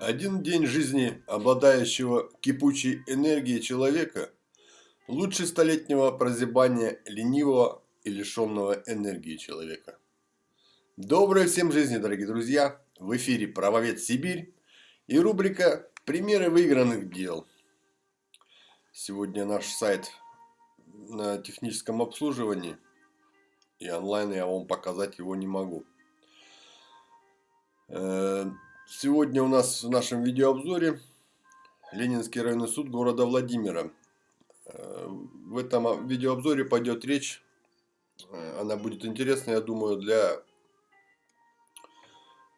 Один день жизни обладающего кипучей энергией человека лучше столетнего прозябания ленивого и лишенного энергии человека. Доброй всем жизни, дорогие друзья! В эфире «Правовед Сибирь» и рубрика «Примеры выигранных дел». Сегодня наш сайт на техническом обслуживании и онлайн я вам показать его не могу. Сегодня у нас в нашем видеообзоре Ленинский районный суд города Владимира. Э, в этом видеообзоре пойдет речь, э, она будет интересна, я думаю, для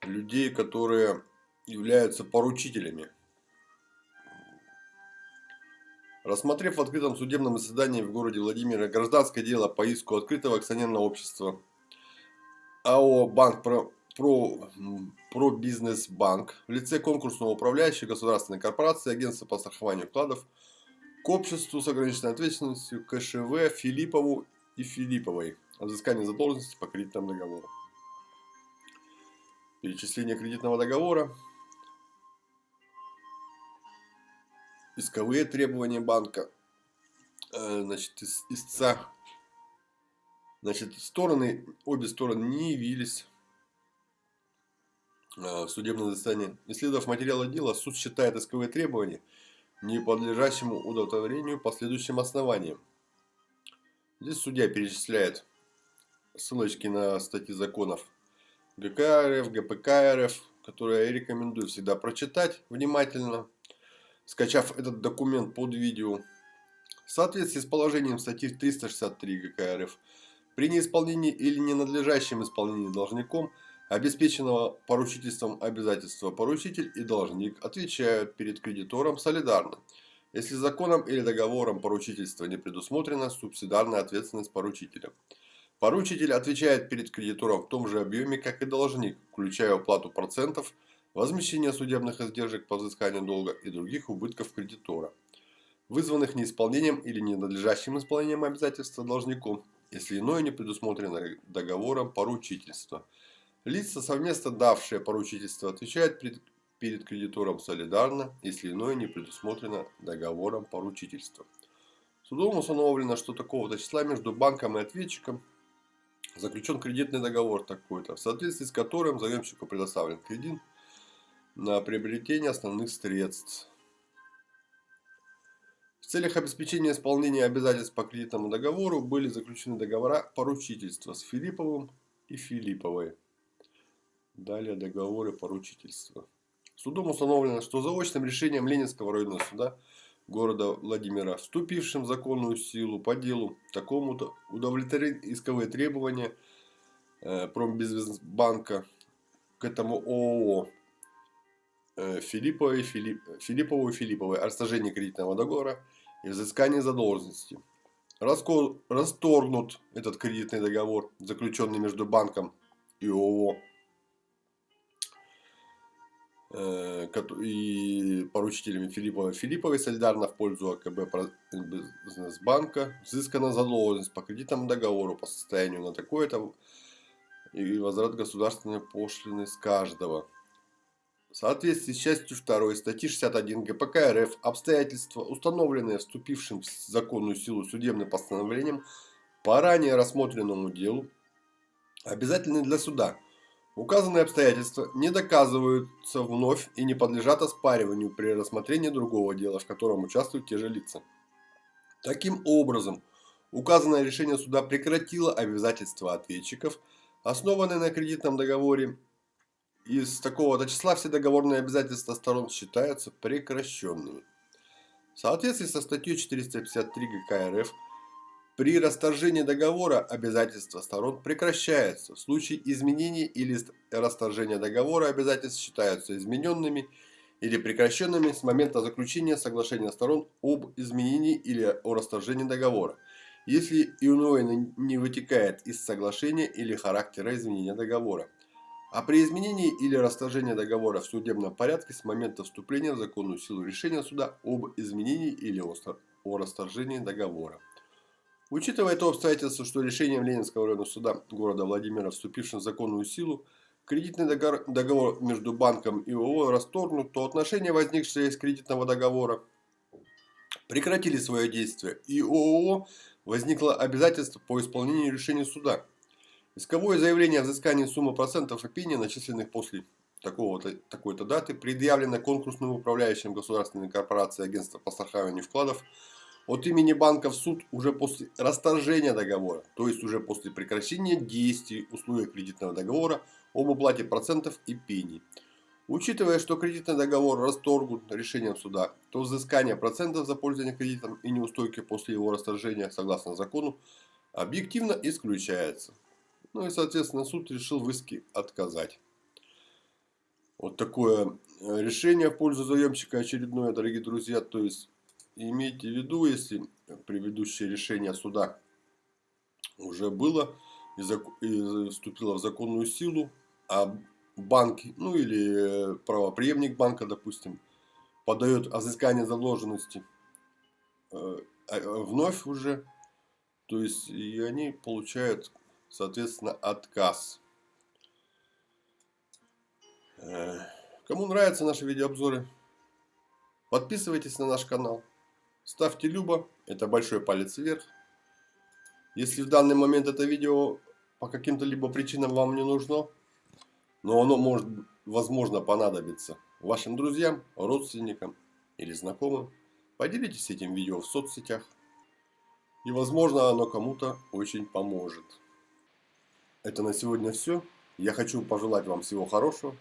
людей, которые являются поручителями. Рассмотрев в открытом судебном заседании в городе Владимира гражданское дело по иску открытого акционерного общества АО «Банк про, про бизнес-банк в лице конкурсного управляющего государственной корпорации агентства по страхованию вкладов к обществу с ограниченной ответственностью КШВ Филиппову и Филипповой о задолженности по кредитному договору. Перечисление кредитного договора, исковые требования банка, э, значит, истца, значит, стороны, обе стороны не явились в судебном заседании. Исследовав материалы дела, суд считает исковые требования не подлежащему удовлетворению по следующим основаниям. Здесь судья перечисляет ссылочки на статьи законов ГК РФ, ГПК РФ, которые я рекомендую всегда прочитать внимательно, скачав этот документ под видео. В соответствии с положением статьи 363 ГК РФ, при неисполнении или ненадлежащем исполнении должником – обеспеченного поручительством обязательства поручитель и должник отвечают перед кредитором солидарно. Если законом или договором поручительства не предусмотрена субсидарная ответственность поручителя. Поручитель отвечает перед кредитором в том же объеме, как и должник, включая уплату процентов, возмещение судебных издержек по взысканию долга и других убытков кредитора, вызванных неисполнением или ненадлежащим исполнением обязательства должником, если иное не предусмотрено договором поручительства – Лица, совместно давшие поручительство, отвечают перед, перед кредитором солидарно, если иное не предусмотрено договором поручительства. Судом установлено, что такого-то числа между банком и ответчиком заключен кредитный договор такой-то, в соответствии с которым заемщику предоставлен кредит на приобретение основных средств. В целях обеспечения исполнения обязательств по кредитному договору были заключены договора поручительства с Филипповым и Филипповой. Далее договоры поручительства. Судом установлено, что заочным решением Ленинского районного суда города Владимира, вступившим в законную силу по делу такому-то удовлетворить исковые требования э, Промбизнесбанка к этому ООО э, Филипповой, Филипп, Филиппову и Филипповой о расторжении кредитного договора и взыскании задолженности. Расторгнут этот кредитный договор, заключенный между банком и ООО и поручителями Филиппова. Филипповой солидарно в пользу АКБ Бизнесбанка. Взыскана задолженность по кредитному договору по состоянию на такое-то и возврат государственной пошлины с каждого. В соответствии с частью 2 статьи 61 ГПК РФ обстоятельства, установленные вступившим в законную силу судебным постановлением по ранее рассмотренному делу, обязательны для суда – Указанные обстоятельства не доказываются вновь и не подлежат оспариванию при рассмотрении другого дела, в котором участвуют те же лица. Таким образом, указанное решение суда прекратило обязательства ответчиков, основанные на кредитном договоре. Из такого-то числа все договорные обязательства сторон считаются прекращенными. В соответствии со статьей 453 ГК РФ при расторжении договора обязательства сторон прекращаются. В случае изменения или расторжения договора обязательства считаются измененными или прекращенными с момента заключения соглашения сторон об изменении или о расторжении договора, если иное не вытекает из соглашения или характера изменения договора. А при изменении или расторжении договора в судебном порядке с момента вступления в законную силу решения суда об изменении или о расторжении договора. Учитывая то обстоятельство, что решением Ленинского районного суда города Владимира, вступившим в законную силу, кредитный договор между банком и ООО расторгнут, то отношения, возникшие из кредитного договора, прекратили свое действие, и ООО возникло обязательство по исполнению решения суда. Исковое заявление о взыскании суммы процентов и пени, начисленных после такого-то, такой-то даты, предъявлено конкурсным управляющим государственной корпорации агентства по страхованию вкладов от имени банка в суд уже после расторжения договора, то есть уже после прекращения действий условий кредитного договора об уплате процентов и пений. Учитывая, что кредитный договор расторгнут решением суда, то взыскание процентов за пользование кредитом и неустойки после его расторжения, согласно закону, объективно исключается. Ну и, соответственно, суд решил в иске отказать. Вот такое э, решение в пользу заемщика очередное, дорогие друзья. То есть, имейте в виду, если предыдущее решение суда уже было и, и вступило в законную силу, а банк, ну или правоприемник банка, допустим, подает о взыскании задолженности э, а, вновь уже, то есть и они получают, соответственно, отказ. Э, кому нравятся наши видеообзоры, подписывайтесь на наш канал, ставьте любо, это большой палец вверх. Если в данный момент это видео по каким-то либо причинам вам не нужно, но оно может, возможно, понадобиться вашим друзьям, родственникам или знакомым. Поделитесь этим видео в соцсетях. И, возможно, оно кому-то очень поможет. Это на сегодня все. Я хочу пожелать вам всего хорошего.